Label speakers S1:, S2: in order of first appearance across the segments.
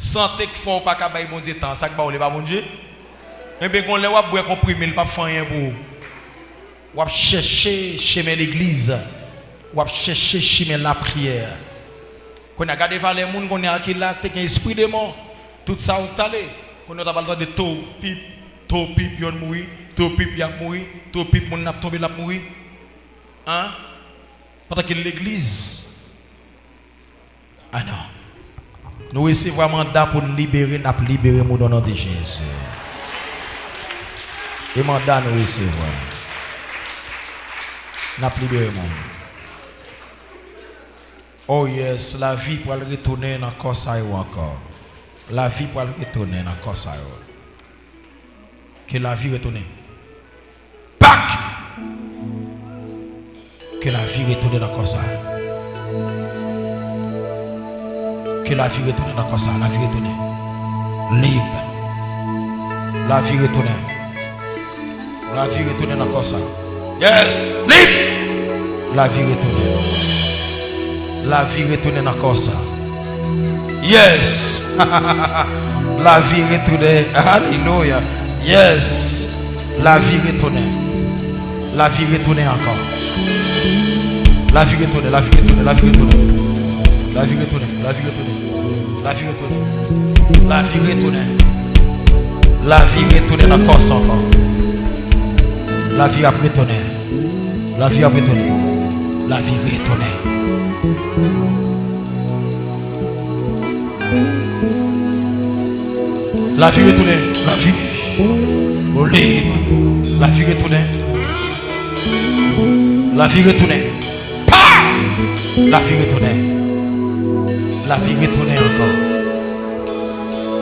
S1: Santé qui font pas qu'à bon Dieu temps, ça que pas bon Dieu. Mais bien qu'on les wa boire comprimé, il pas faire rien pour. Ou chercher chemin l'église. Ou chercher chemin la prière. Qu'on a gardé les gens qu'on a qui là, un esprit de mort. Tout ça on. Qu'on a le de tout pip, tout pip yon mourir, tout pip y a mourir, tout pip mon n'a tombé la mourir. Hein? Pendant que l'église Ah non. Nous recevons un mandat pour nous libérer, nous libérer nous dans le nom de Jésus. Et mandat nous recevons. Nous libérer Oh yes, la vie pour le retourner dans le corps encore. La vie pour le retourner dans le corps Que la vie retourne. Pâques! Que la vie retourne dans le corps la vie retourne dans corps ça. La vie retourne. Libre. La vie retourne. La vie retourne dans corps ça. Yes! Libre! La vie retourne la vie retourne dans corps ça. Yes. la vie retourne. Alléluia. Yes. La vie retourne. La vie retourne encore. La vie retourne, la vie retourne, la vie retourne. La vie retourne, la vie retourne. La vie retourne. La vie retourne. La vie retourne dans corps encore. La vie a retourné. La vie a retourné. La vie retourne. La vie retournée, la vie. Libre. La vie retournée. La vie retournée. Pa! La vie retournée. La vie retournée encore.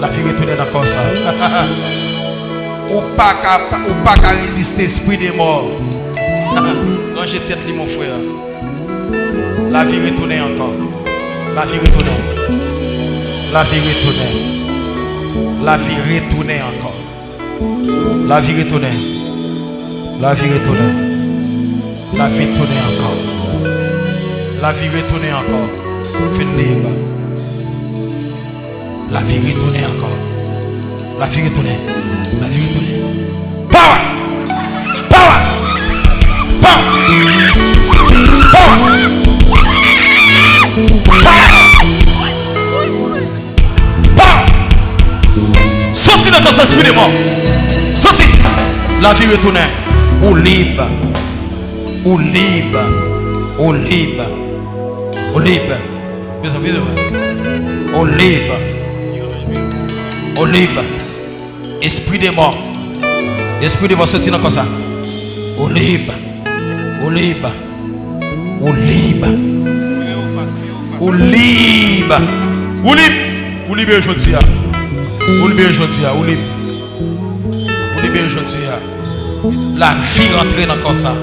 S1: La vie retournée encore ça. ou pas qu'à ou pas qu'à résister esprit des morts. Quand j'ai tête mon frère. La vie retournée encore. La vie retournée. La vie retournée. La vie retournée encore. La vie retournée. La vie retournée. La vie retournée encore. La vie retournée encore. Fin. La vie retournée encore. La vie retournée. La vie retournée. Power! Power! Power! Sorti dans ton esprit de mort. Sorti. La vie retourne. Ou libre. Ou libre. Ou libre. Ou libre. Besoin, besoin. Ou libre. Libre. Esprit de mort. Esprit de mort sorti dans ça? Ou libre. Ou libre. Ou libre. Ou libre. Ou libre. Ou libre aujourd'hui. Ou libre aujourd'hui. Ou libre. Ou libre aujourd'hui. La vie rentre dans comme ça.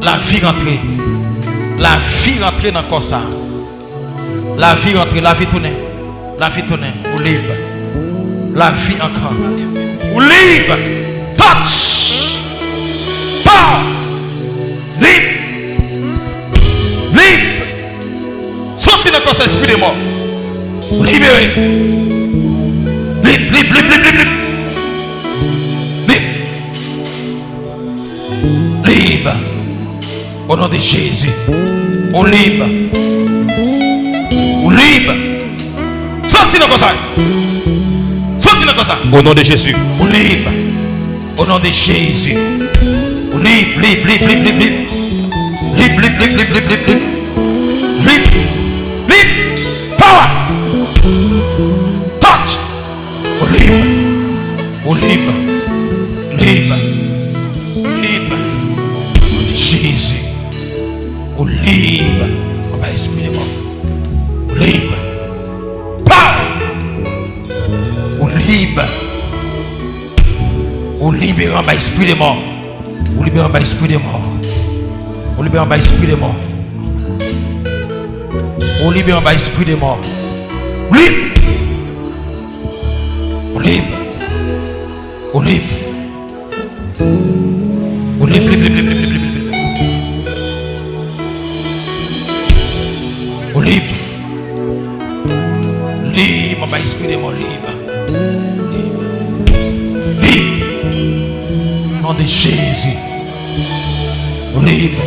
S1: La vie rentre. La vie rentre dans comme ça. La vie rentre. La vie tourne. La vie tourne. Ou libre. La vie encore. Ou libre. Touch. Power. Libre. Libre. Sorti dans ton esprit de mort. Libéré. Libre, libre, libre, libre, libre. Libre. Libre. Au nom de Jésus. Au libre. Au libre. Sorti dans ça. Au nom de Jésus. Au nom de Jésus. Libre, libre, libre, libre, libre, libre. Libre, libre, libre, libre, libre, libre. Libre. Power. Touch. Au libre. Au. Libre. Au libérant ma esprit de mort. Au libérant ma esprit de mort. Au libérant ma esprit de mort. Au libérant ma esprit de mort. Libre. Au libre. Au libre. Au libre, libre, libre, libre, libre, libre, libre. Au libre. Libre, ma esprit nom de Jésus. Libre.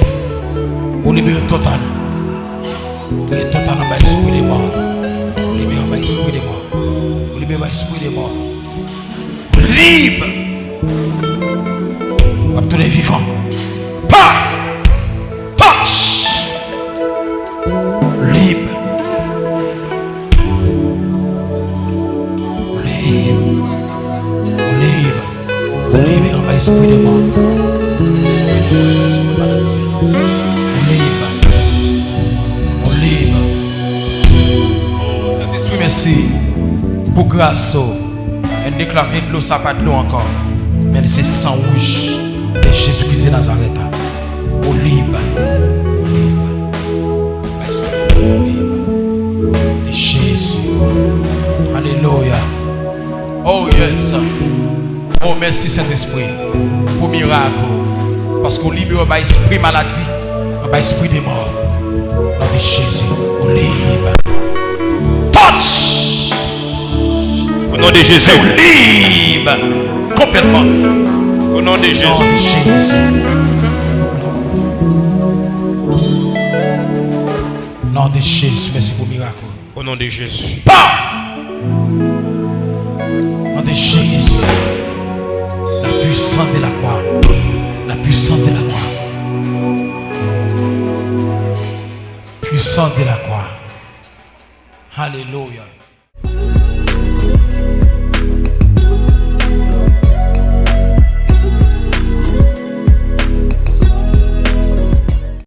S1: Ou libéré total. Libéré total en bas esprit des morts. Ou libéré en bas esprit des morts. Ou libéré en bas esprit des morts. Libre. Les vivants. Pas. Esprit de maladie. Libre. Libre. Oh, Saint-Esprit, merci pour grâce. Elle déclare de l'eau, ça pas de l'eau encore. Mais c'est sang rouge de Jésus-Christ de Nazareth. Au libre. Au libre. De Jésus. Alléluia. Oh yes. Oh, merci Saint-Esprit pour miracle. Parce qu'on libère par esprit maladie, par esprit des morts. Dans de Jésus, on libre. Touch!
S2: Au nom de Jésus,
S1: on libre complètement.
S2: Au nom de Jésus.
S1: Au nom de Jésus. Au nom de Jésus, merci pour miracle.
S2: Au nom de Jésus. Pas!
S1: Au nom de Jésus. Puissance de la croix. La puissance de la croix. Puissance de la croix. Alléluia.